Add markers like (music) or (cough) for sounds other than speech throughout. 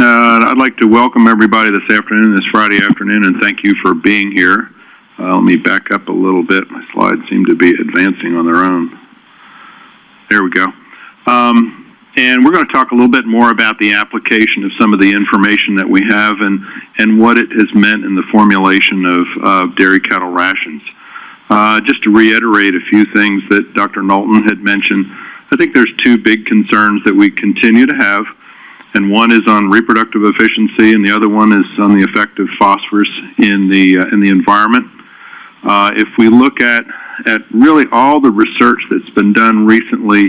Uh, I'd like to welcome everybody this afternoon, this Friday afternoon, and thank you for being here. Uh, let me back up a little bit. My slides seem to be advancing on their own. There we go. Um, and we're going to talk a little bit more about the application of some of the information that we have and, and what it has meant in the formulation of uh, dairy cattle rations. Uh, just to reiterate a few things that Dr. Knowlton had mentioned, I think there's two big concerns that we continue to have, and one is on reproductive efficiency, and the other one is on the effect of phosphorus in the uh, in the environment. Uh, if we look at at really all the research that's been done recently,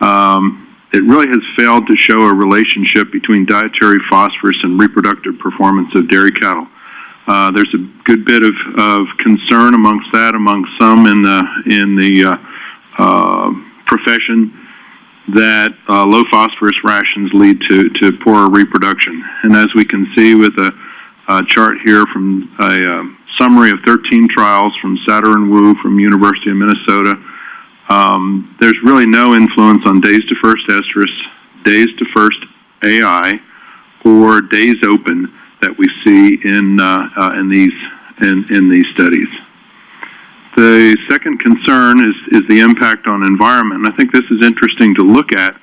um, it really has failed to show a relationship between dietary phosphorus and reproductive performance of dairy cattle. Uh, there's a good bit of, of concern amongst that, among some in the in the uh, uh, profession, that uh, low phosphorus rations lead to to poorer reproduction. And as we can see with a, a chart here from a um, summary of 13 trials from Satter and Wu from University of Minnesota, um, there's really no influence on days to first estrus, days to first AI, or days open that we see in, uh, uh, in, these, in, in these studies. The second concern is, is the impact on environment. And I think this is interesting to look at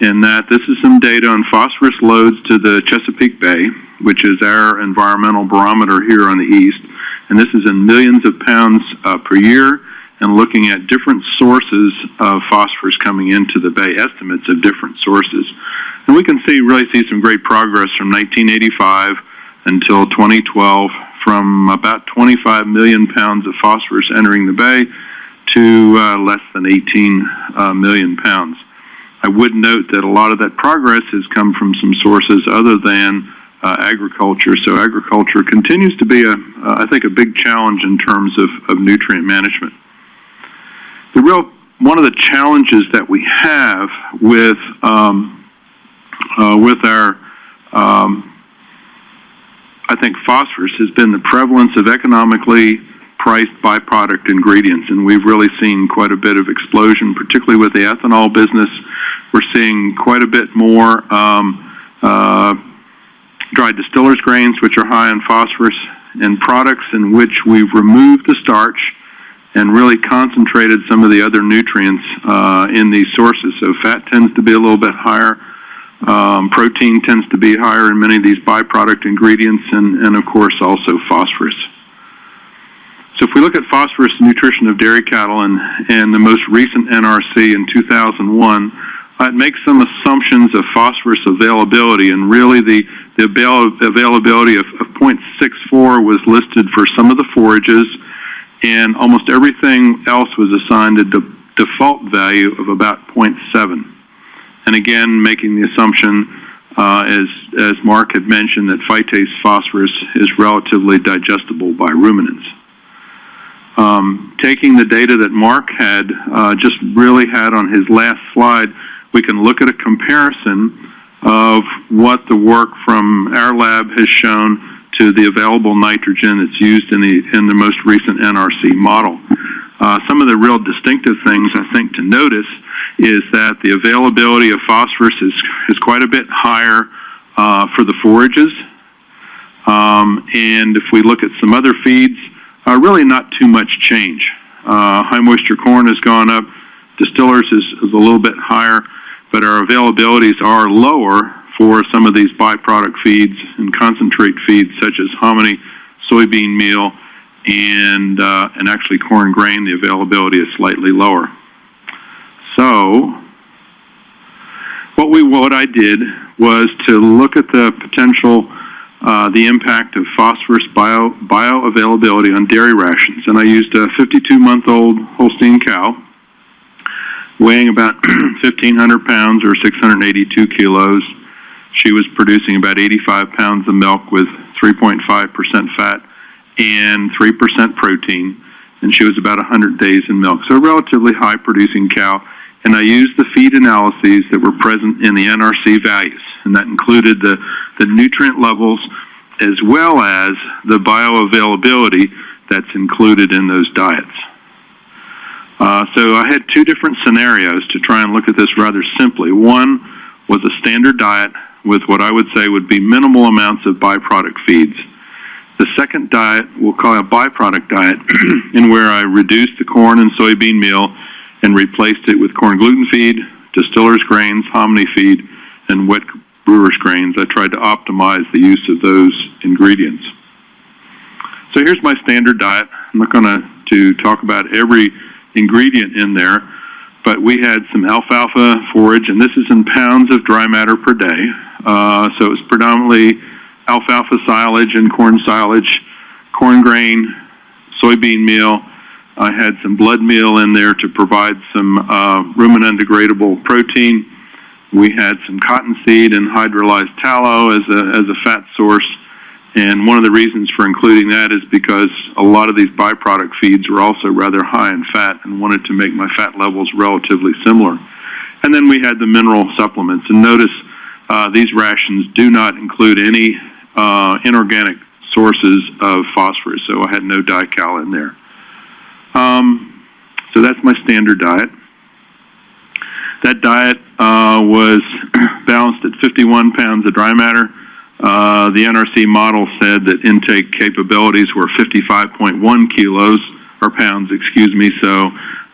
in that this is some data on phosphorus loads to the Chesapeake Bay, which is our environmental barometer here on the east. And this is in millions of pounds uh, per year and looking at different sources of phosphorus coming into the bay, estimates of different sources. And we can see, really see some great progress from 1985 until 2012 from about 25 million pounds of phosphorus entering the bay to uh, less than 18 uh, million pounds. I would note that a lot of that progress has come from some sources other than uh, agriculture. So agriculture continues to be, a, I think, a big challenge in terms of, of nutrient management. The real one of the challenges that we have with um, uh, with our um, I think phosphorus has been the prevalence of economically priced byproduct ingredients, and we've really seen quite a bit of explosion, particularly with the ethanol business. We're seeing quite a bit more um, uh, dried distillers grains, which are high in phosphorus, and products in which we've removed the starch and really concentrated some of the other nutrients uh, in these sources. So fat tends to be a little bit higher um, protein tends to be higher in many of these byproduct ingredients, and, and of course also phosphorus. So if we look at phosphorus nutrition of dairy cattle and, and the most recent NRC in 2001, uh, it makes some assumptions of phosphorus availability, and really the, the avail availability of, of 0.64 was listed for some of the forages, and almost everything else was assigned a de default value of about 0.7 and again making the assumption, uh, as, as Mark had mentioned, that phytate phosphorus is relatively digestible by ruminants. Um, taking the data that Mark had uh, just really had on his last slide, we can look at a comparison of what the work from our lab has shown to the available nitrogen that's used in the, in the most recent NRC model. Uh, some of the real distinctive things I think to notice is that the availability of phosphorus is, is quite a bit higher uh, for the forages. Um, and if we look at some other feeds, uh, really not too much change. Uh, high moisture corn has gone up, distillers is, is a little bit higher, but our availabilities are lower for some of these byproduct feeds and concentrate feeds such as hominy, soybean meal, and, uh, and actually corn grain, the availability is slightly lower. So, what we what I did was to look at the potential, uh, the impact of phosphorus bio bioavailability on dairy rations, and I used a 52-month-old Holstein cow weighing about (clears throat) 1,500 pounds or 682 kilos. She was producing about 85 pounds of milk with 3.5% fat and 3% protein, and she was about 100 days in milk. So a relatively high producing cow and I used the feed analyses that were present in the NRC values, and that included the, the nutrient levels as well as the bioavailability that's included in those diets. Uh, so I had two different scenarios to try and look at this rather simply. One was a standard diet with what I would say would be minimal amounts of byproduct feeds. The second diet we'll call a byproduct diet, (clears throat) in where I reduced the corn and soybean meal and replaced it with corn gluten feed, distillers grains, hominy feed, and wet brewer's grains. I tried to optimize the use of those ingredients. So here's my standard diet. I'm not going to talk about every ingredient in there, but we had some alfalfa forage, and this is in pounds of dry matter per day. Uh, so it's predominantly alfalfa silage and corn silage, corn grain, soybean meal. I had some blood meal in there to provide some uh, ruminant degradable protein. We had some cottonseed and hydrolyzed tallow as a, as a fat source. And one of the reasons for including that is because a lot of these byproduct feeds were also rather high in fat and wanted to make my fat levels relatively similar. And then we had the mineral supplements. And notice uh, these rations do not include any uh, inorganic sources of phosphorus, so I had no dical in there. Um, so that's my standard diet. That diet uh, was (clears throat) balanced at 51 pounds of dry matter. Uh, the NRC model said that intake capabilities were 55.1 kilos or pounds, excuse me. So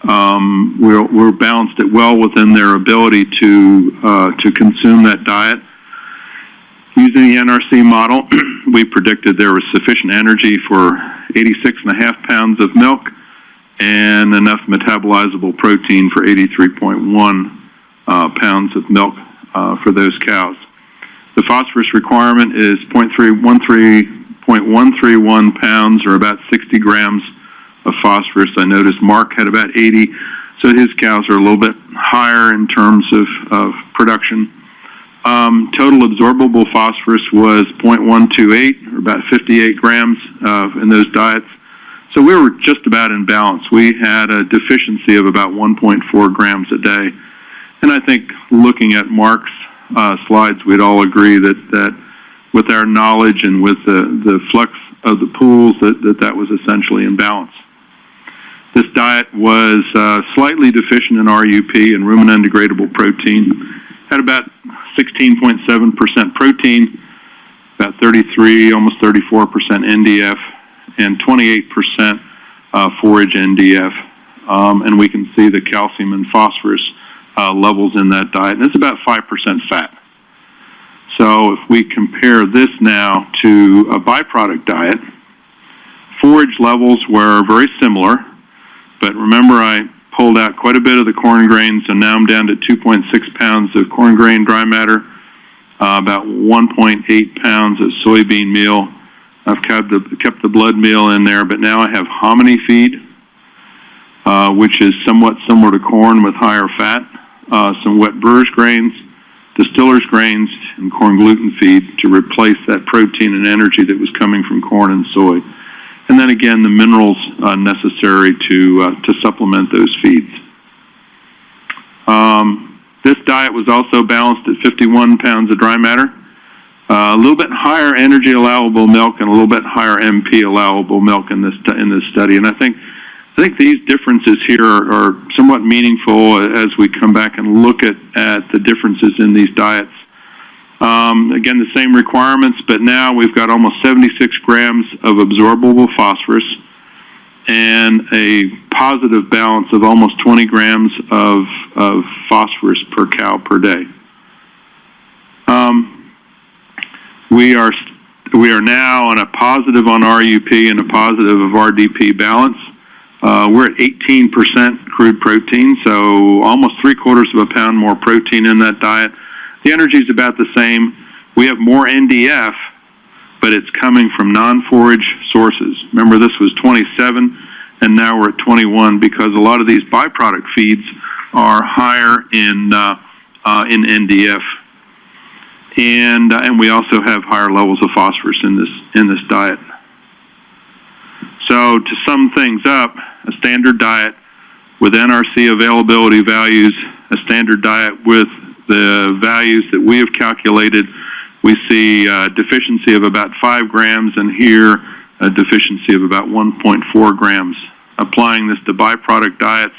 um, we're, we're balanced it well within their ability to uh, to consume that diet. Using the NRC model, (clears throat) we predicted there was sufficient energy for 86 and a half pounds of milk and enough metabolizable protein for 83.1 uh, pounds of milk uh, for those cows. The phosphorus requirement is 0.131 pounds or about 60 grams of phosphorus. I noticed Mark had about 80, so his cows are a little bit higher in terms of, of production. Um, total absorbable phosphorus was 0.128 or about 58 grams uh, in those diets. So we were just about in balance. We had a deficiency of about 1.4 grams a day. And I think looking at Mark's uh, slides, we'd all agree that, that with our knowledge and with the, the flux of the pools, that, that that was essentially in balance. This diet was uh, slightly deficient in RUP and ruminant degradable protein, had about 16.7% protein, about 33, almost 34% NDF, and 28% uh, forage NDF. Um, and we can see the calcium and phosphorus uh, levels in that diet, and it's about 5% fat. So if we compare this now to a byproduct diet, forage levels were very similar, but remember I pulled out quite a bit of the corn grains, and now I'm down to 2.6 pounds of corn grain dry matter, uh, about 1.8 pounds of soybean meal. I've kept the, kept the blood meal in there, but now I have hominy feed, uh, which is somewhat similar to corn with higher fat uh, some wet brewer's grains, distiller's grains, and corn gluten feed to replace that protein and energy that was coming from corn and soy. And then again, the minerals uh, necessary to, uh, to supplement those feeds. Um, this diet was also balanced at 51 pounds of dry matter. Uh, a little bit higher energy allowable milk and a little bit higher MP allowable milk in this in this study, and I think I think these differences here are, are, somewhat meaningful as we come back and look at, at the differences in these diets. Um, again, the same requirements, but now we've got almost 76 grams of absorbable phosphorus and a positive balance of almost 20 grams of, of phosphorus per cow per day. Um, we are we are now on a positive on RUP and a positive of RDP balance. Uh, we're at 18% crude protein, so almost three quarters of a pound more protein in that diet. The energy is about the same. We have more NDF, but it's coming from non-forage sources. Remember, this was 27, and now we're at 21 because a lot of these byproduct feeds are higher in uh, uh, in NDF, and uh, and we also have higher levels of phosphorus in this in this diet. So to sum things up, a standard diet with NRC availability values, a standard diet with the values that we have calculated, we see a deficiency of about 5 grams, and here a deficiency of about 1.4 grams. Applying this to byproduct diets,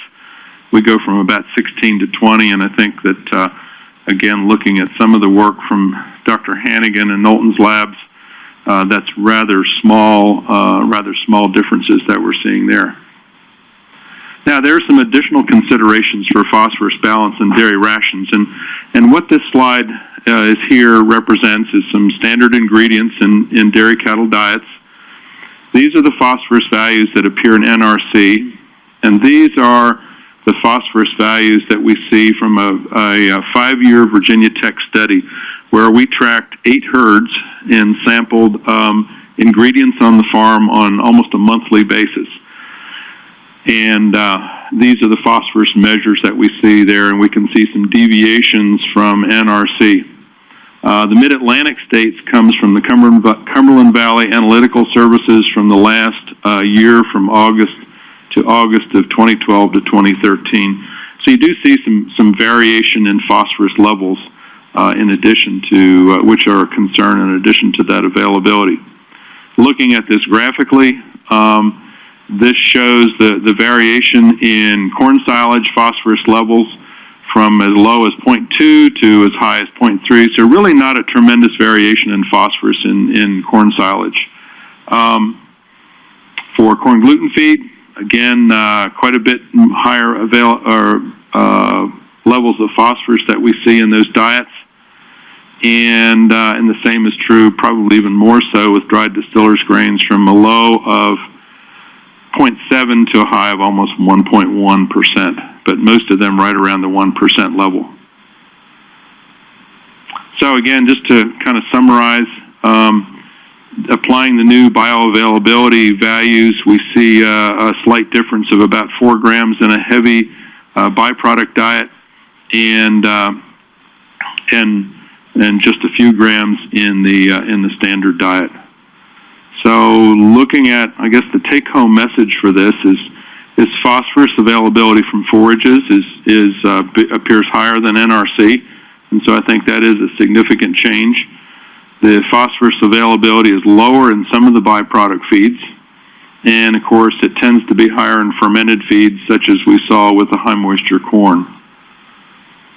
we go from about 16 to 20, and I think that, uh, again, looking at some of the work from Dr. Hanigan and Knowlton's labs, uh, that's rather small, uh, rather small differences that we're seeing there. Now, there are some additional considerations for phosphorus balance in dairy rations, and, and what this slide uh, is here represents is some standard ingredients in, in dairy cattle diets. These are the phosphorus values that appear in NRC, and these are the phosphorus values that we see from a, a, a five-year Virginia Tech study where we tracked eight herds and sampled um, ingredients on the farm on almost a monthly basis. And uh, these are the phosphorus measures that we see there, and we can see some deviations from NRC. Uh, the Mid-Atlantic states comes from the Cumberland, Valley Analytical Services from the last uh, year from August to August of 2012 to 2013. So you do see some, some variation in phosphorus levels uh, in addition to, uh, which are a concern in addition to that availability. Looking at this graphically, um, this shows the, the variation in corn silage phosphorus levels from as low as 0.2 to as high as 0.3. So really not a tremendous variation in phosphorus in, in corn silage. Um, for corn gluten feed, again, uh, quite a bit higher avail or uh, levels of phosphorus that we see in those diets. And, uh, and the same is true, probably even more so, with dried distillers grains from a low of 0.7 to a high of almost 1.1%, but most of them right around the 1% level. So again, just to kind of summarize, um, applying the new bioavailability values, we see uh, a slight difference of about 4 grams in a heavy uh, byproduct diet and, uh, and, and just a few grams in the, in the standard diet. So looking at, I guess the take-home message for this is, is phosphorus availability from forages is, is uh, appears higher than NRC, and so I think that is a significant change. The phosphorus availability is lower in some of the byproduct feeds, and of course it tends to be higher in fermented feeds such as we saw with the high moisture corn.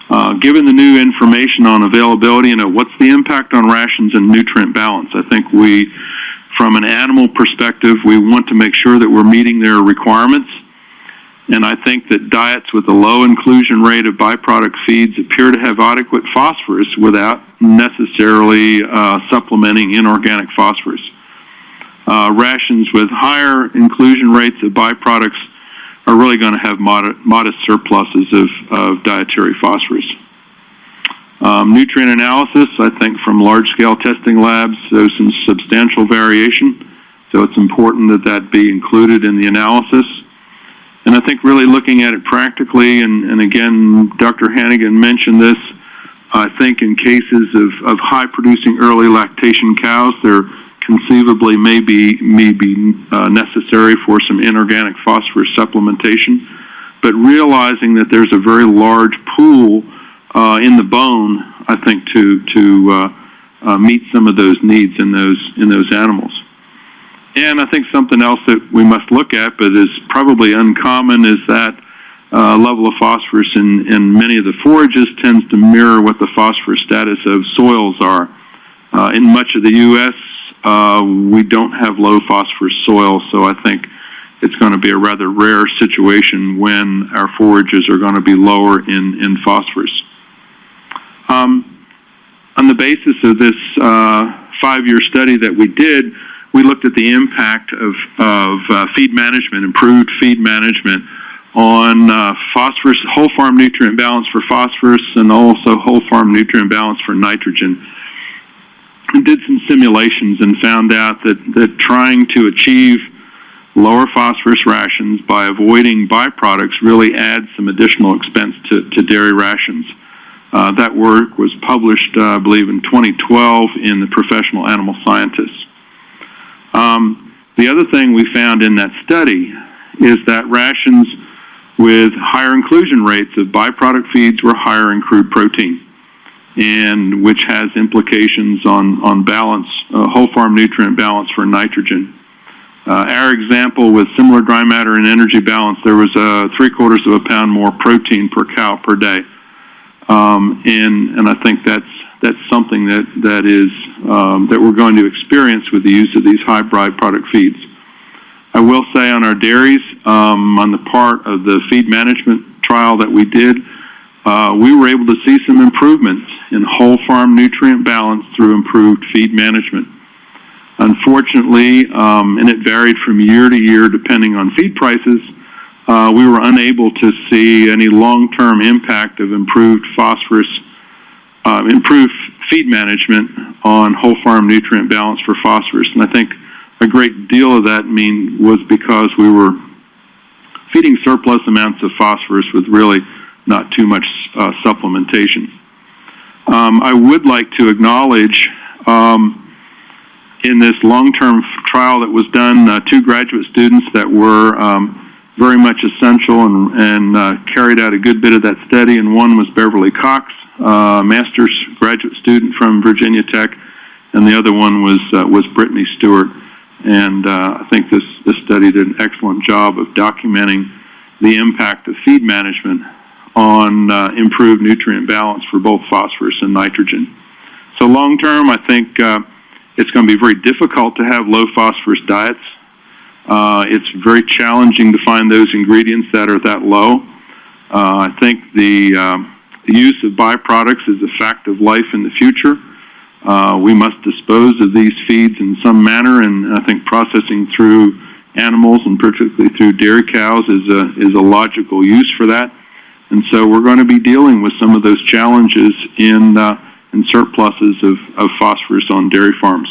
Uh, given the new information on availability, you know, what's the impact on rations and nutrient balance? I think we from an animal perspective, we want to make sure that we're meeting their requirements. And I think that diets with a low inclusion rate of byproduct feeds appear to have adequate phosphorus without necessarily uh, supplementing inorganic phosphorus. Uh, rations with higher inclusion rates of byproducts are really going to have mod modest surpluses of, of dietary phosphorus. Um, nutrient analysis, I think from large-scale testing labs, there's some substantial variation, so it's important that that be included in the analysis. I think really looking at it practically, and, and again, Dr. Hanigan mentioned this, I think in cases of, of high-producing early lactation cows, there conceivably may be, may be uh, necessary for some inorganic phosphorus supplementation, but realizing that there's a very large pool uh, in the bone, I think, to to uh, uh, meet some of those needs in those in those animals. And I think something else that we must look at, but is probably uncommon, is that uh, level of phosphorus in, in many of the forages tends to mirror what the phosphorus status of soils are. Uh, in much of the U.S., uh, we don't have low phosphorus soil, so I think it's going to be a rather rare situation when our forages are going to be lower in, in phosphorus. Um, on the basis of this uh, five-year study that we did, we looked at the impact of, of uh, feed management, improved feed management on uh, phosphorus, whole farm nutrient balance for phosphorus, and also whole farm nutrient balance for nitrogen. We did some simulations and found out that, that trying to achieve lower phosphorus rations by avoiding byproducts really adds some additional expense to, to dairy rations. Uh, that work was published, uh, I believe, in 2012 in the Professional Animal Scientists. Um, the other thing we found in that study is that rations with higher inclusion rates of byproduct feeds were higher in crude protein, and which has implications on, on balance, uh, whole farm nutrient balance for nitrogen. Uh, our example with similar dry matter and energy balance, there was a three quarters of a pound more protein per cow per day. Um, and, and I think that's, that's something that, that is, um, that we're going to experience with the use of these high byproduct feeds. I will say on our dairies, um, on the part of the feed management trial that we did, uh, we were able to see some improvements in whole farm nutrient balance through improved feed management. Unfortunately, um, and it varied from year to year depending on feed prices, uh, we were unable to see any long-term impact of improved phosphorus, uh, improved feed management on whole farm nutrient balance for phosphorus. And I think a great deal of that mean was because we were feeding surplus amounts of phosphorus with really not too much uh, supplementation. Um, I would like to acknowledge um, in this long-term trial that was done, uh, two graduate students that were um, very much essential and, and uh, carried out a good bit of that study, and one was Beverly Cox, master's graduate student from Virginia Tech, and the other one was uh, was Brittany Stewart. And uh, I think this this study did an excellent job of documenting the impact of feed management on uh, improved nutrient balance for both phosphorus and nitrogen. So long term, I think uh, it's going to be very difficult to have low phosphorus diets. Uh, it's very challenging to find those ingredients that are that low. Uh, I think the, the use of byproducts is a fact of life in the future. Uh, we must dispose of these feeds in some manner, and I think processing through animals and particularly through dairy cows is a, is a logical use for that. And so we're going to be dealing with some of those challenges in, uh, in surpluses of, of phosphorus on dairy farms.